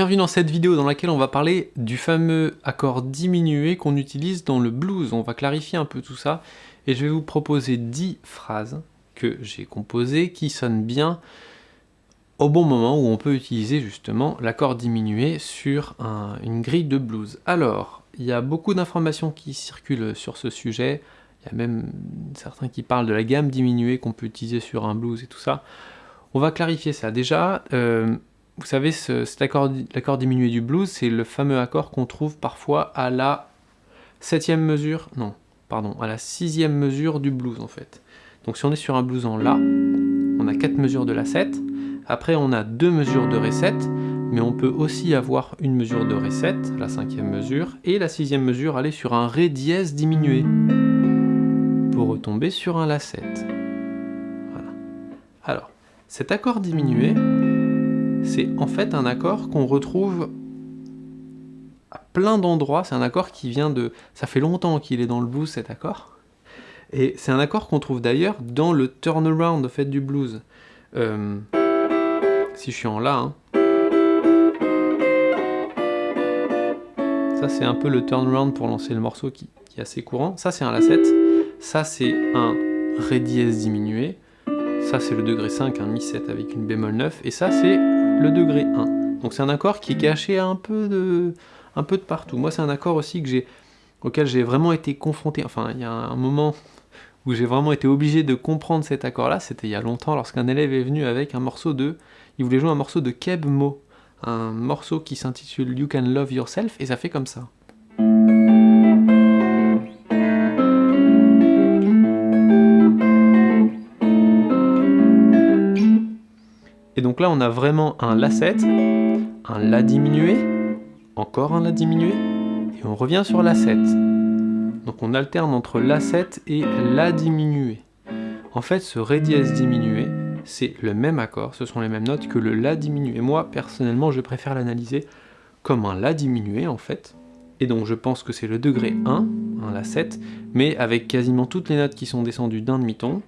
Bienvenue dans cette vidéo dans laquelle on va parler du fameux accord diminué qu'on utilise dans le blues. On va clarifier un peu tout ça et je vais vous proposer 10 phrases que j'ai composées qui sonnent bien au bon moment où on peut utiliser justement l'accord diminué sur une grille de blues. Alors, il y a beaucoup d'informations qui circulent sur ce sujet, il y a même certains qui parlent de la gamme diminuée qu'on peut utiliser sur un blues et tout ça. On va clarifier ça. Déjà, euh, vous savez, cet accord, l'accord diminué du blues, c'est le fameux accord qu'on trouve parfois à la septième mesure, non, pardon, à la sixième mesure du blues en fait. Donc si on est sur un blues en La, on a quatre mesures de La 7, après on a deux mesures de Ré 7, mais on peut aussi avoir une mesure de Ré 7, la cinquième mesure, et la sixième mesure aller sur un Ré dièse diminué, pour retomber sur un La 7. Voilà. Alors, cet accord diminué, c'est en fait un accord qu'on retrouve à plein d'endroits. C'est un accord qui vient de... Ça fait longtemps qu'il est dans le blues, cet accord. Et c'est un accord qu'on trouve d'ailleurs dans le turnaround fait du blues. Euh, si je suis en La, hein. ça c'est un peu le turnaround pour lancer le morceau qui, qui est assez courant. Ça c'est un La 7, ça c'est un Ré dièse diminué, ça c'est le degré 5, un Mi 7 avec une bémol 9, et ça c'est le degré 1. Donc c'est un accord qui est caché un peu de, un peu de partout. Moi c'est un accord aussi auquel j'ai vraiment été confronté, enfin il y a un moment où j'ai vraiment été obligé de comprendre cet accord-là, c'était il y a longtemps lorsqu'un élève est venu avec un morceau de, il voulait jouer un morceau de Keb Mo, un morceau qui s'intitule You Can Love Yourself, et ça fait comme ça. Là, on a vraiment un La7, un La diminué, encore un La diminué, et on revient sur La7. Donc on alterne entre La7 et La diminué. En fait, ce Ré dièse diminué, c'est le même accord, ce sont les mêmes notes que le La diminué. Moi, personnellement, je préfère l'analyser comme un La diminué, en fait. Et donc je pense que c'est le degré 1, un La7, mais avec quasiment toutes les notes qui sont descendues d'un demi-ton,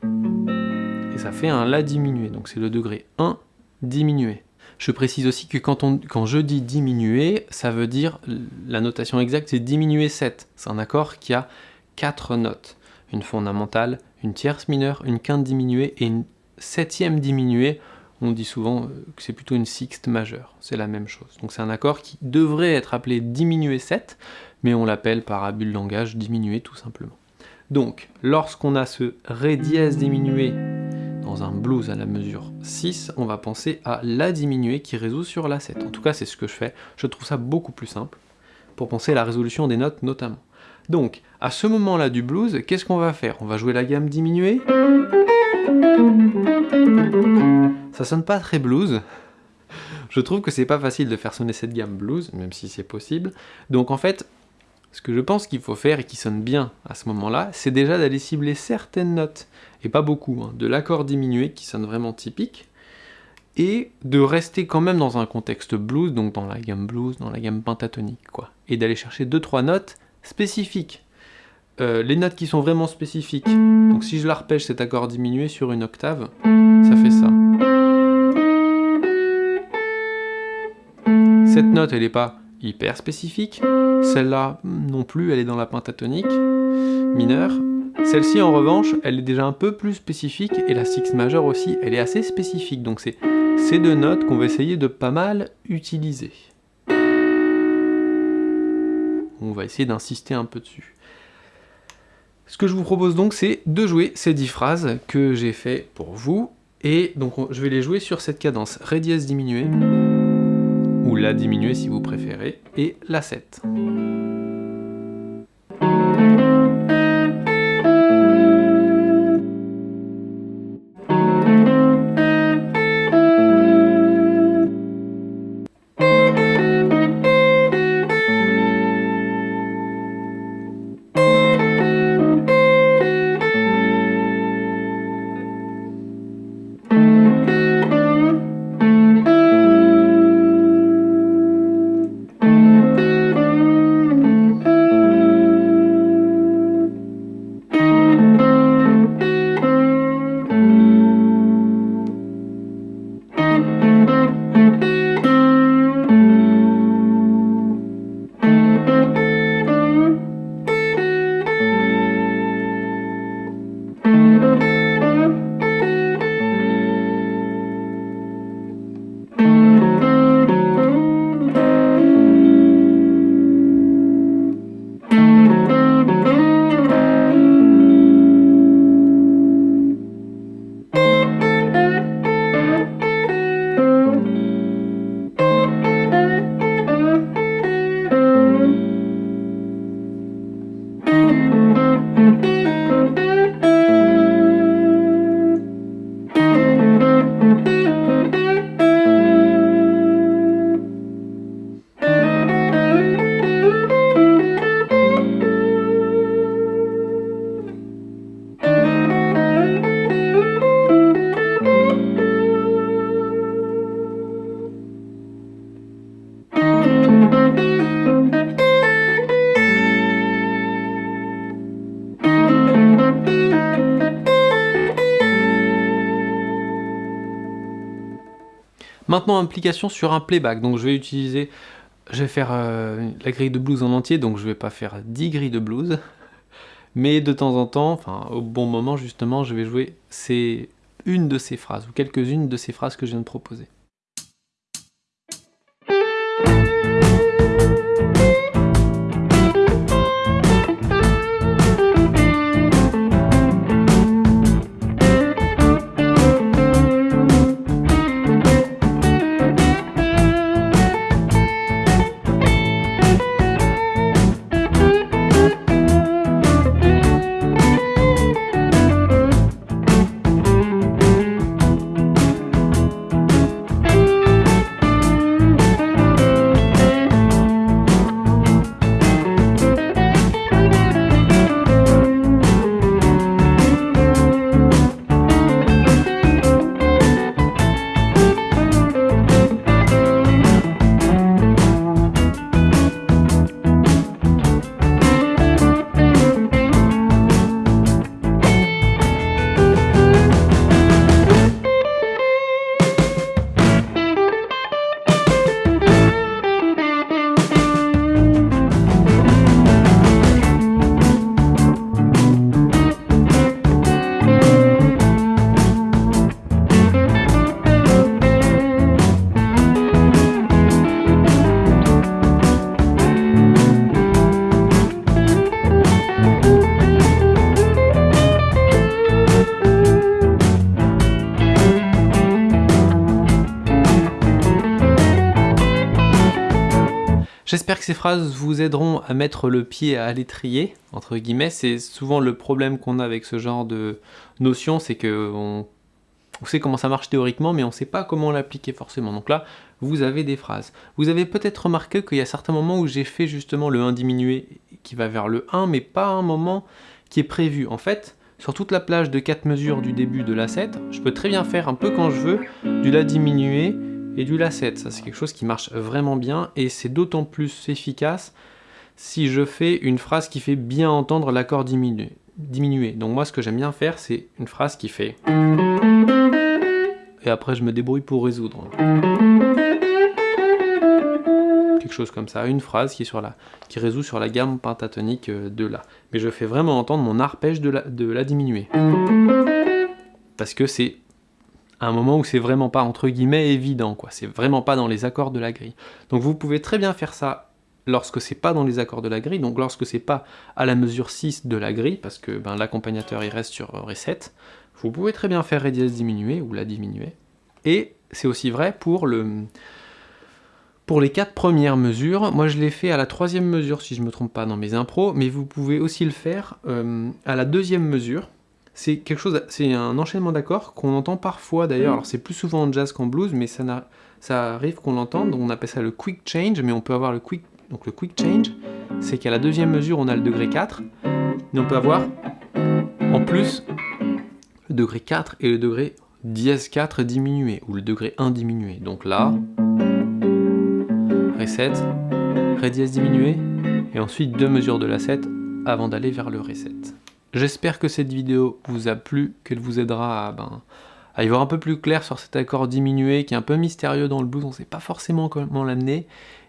et ça fait un La diminué. Donc c'est le degré 1 diminuer. Je précise aussi que quand, je dis diminuer, ça veut dire, la notation exacte c'est diminuer 7. C'est un accord qui a 4 notes. Une fondamentale, une tierce mineure, une quinte diminuée et une septième diminuée. On dit souvent euh, que c'est plutôt une sixte majeure, c'est la même chose. Donc c'est un accord qui devrait être appelé diminué 7, mais on l'appelle par abus de langage diminué tout simplement. Donc, lorsqu'on a ce Ré dièse diminué dans un blues à la mesure 6, on va penser à La diminuée qui résout sur La 7. En tout cas, c'est ce que je fais. Je trouve ça beaucoup plus simple pour penser à la résolution des notes notamment. Donc, à ce moment-là du blues, qu'est-ce qu'on va faire? On va jouer la gamme diminuée? Ça sonne pas très blues. Je trouve que c'est pas facile de faire sonner cette gamme blues, même si c'est possible. Donc en fait, ce que je pense qu'il faut faire et qui sonne bien à ce moment-là, c'est déjà d'aller cibler certaines notes, et pas beaucoup, hein, de l'accord diminué qui sonne vraiment typique, et de rester quand même dans un contexte blues, donc dans la gamme blues, dans la gamme pentatonique, quoi. Et d'aller chercher deux trois notes spécifiques. Euh, les notes qui sont vraiment spécifiques, donc si je l'arpège cet accord diminué sur une octave, ça fait ça. Cette note, elle n'est pas hyper spécifique. Celle-là non plus, elle est dans la pentatonique mineure. Celle-ci en revanche, elle est déjà un peu plus spécifique, et la sixte majeure aussi, elle est assez spécifique. Donc c'est ces deux notes qu'on va essayer de pas mal utiliser. On va essayer d'insister un peu dessus. Ce que je vous propose donc, c'est de jouer ces 10 phrases que j'ai fait pour vous, et donc je vais les jouer sur cette cadence Ré dièse diminuée, ou La diminuée si vous préférez, et La 7. Maintenant, implication sur un playback. Donc je vais utiliser, je vais faire euh, la grille de blues en entier, donc je vais pas faire 10 grilles de blues. Mais de temps en temps, enfin au bon moment justement, je vais jouer une de ces phrases, ou quelques-unes de ces phrases que je viens de proposer. Ces phrases vous aideront à mettre le pied à l'étrier, entre guillemets. C'est souvent le problème qu'on a avec ce genre de notion, c'est qu'on on sait comment ça marche théoriquement, mais on ne sait pas comment l'appliquer forcément. Donc là, vous avez des phrases. Vous avez peut-être remarqué qu'il y a certains moments où j'ai fait justement le 1 diminué qui va vers le 1, mais pas un moment qui est prévu. En fait, sur toute la plage de 4 mesures du début de la 7, je peux très bien faire un peu quand je veux du La diminué et du La7. Ça, c'est quelque chose qui marche vraiment bien et c'est d'autant plus efficace si je fais une phrase qui fait bien entendre l'accord diminué. diminué. Donc moi, ce que j'aime bien faire, c'est une phrase qui fait... Et après, je me débrouille pour résoudre. Quelque chose comme ça, une phrase qui, sur la, qui résout sur la gamme pentatonique euh, de La. Mais je fais vraiment entendre mon arpège de la, de la. Parce que c'est un moment où c'est vraiment pas entre guillemets évident, quoi. C'est vraiment pas dans les accords de la grille. Donc vous pouvez très bien faire ça lorsque c'est pas dans les accords de la grille, donc lorsque c'est pas à la mesure 6 de la grille, parce que ben, l'accompagnateur il reste sur Ré 7, vous pouvez très bien faire Ré dièse diminué ou La diminuée. Et c'est aussi vrai pour le pour les quatre premières mesures, moi je l'ai fait à la troisième mesure si je me trompe pas dans mes impros, mais vous pouvez aussi le faire euh, à la deuxième mesure, c'est quelque chose, c'est un enchaînement d'accords qu'on entend parfois d'ailleurs, mm. alors c'est plus souvent en jazz qu'en blues, mais ça, ça arrive qu'on l'entende, on appelle ça le quick change, mais on peut avoir le quick, donc le quick change, c'est qu'à la deuxième mesure on a le degré 4, mais on peut avoir en plus le degré 4 et le degré dièse 4 diminué, ou le degré 1 diminué, donc là, Ré 7, Ré dièse diminué, et ensuite deux mesures de la 7 avant d'aller vers le Ré 7. J'espère que cette vidéo vous a plu, qu'elle vous aidera à, ben, à, y voir un peu plus clair sur cet accord diminué qui est un peu mystérieux dans le blues, on ne sait pas forcément comment l'amener.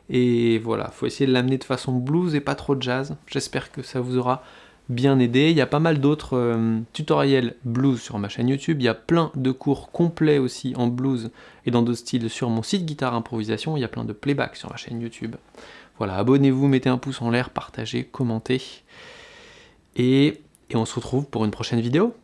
Et voilà, faut essayer de l'amener de façon blues et pas trop jazz. J'espère que ça vous aura bien aidé. Il y a pas mal d'autres euh, tutoriels blues sur ma chaîne YouTube. Il y a plein de cours complets aussi en blues et dans d'autres styles sur mon site Guitare Improvisation. Il y a plein de playback sur ma chaîne YouTube. Voilà, abonnez-vous, mettez un pouce en l'air, partagez, commentez. Et et on se retrouve pour une prochaine vidéo.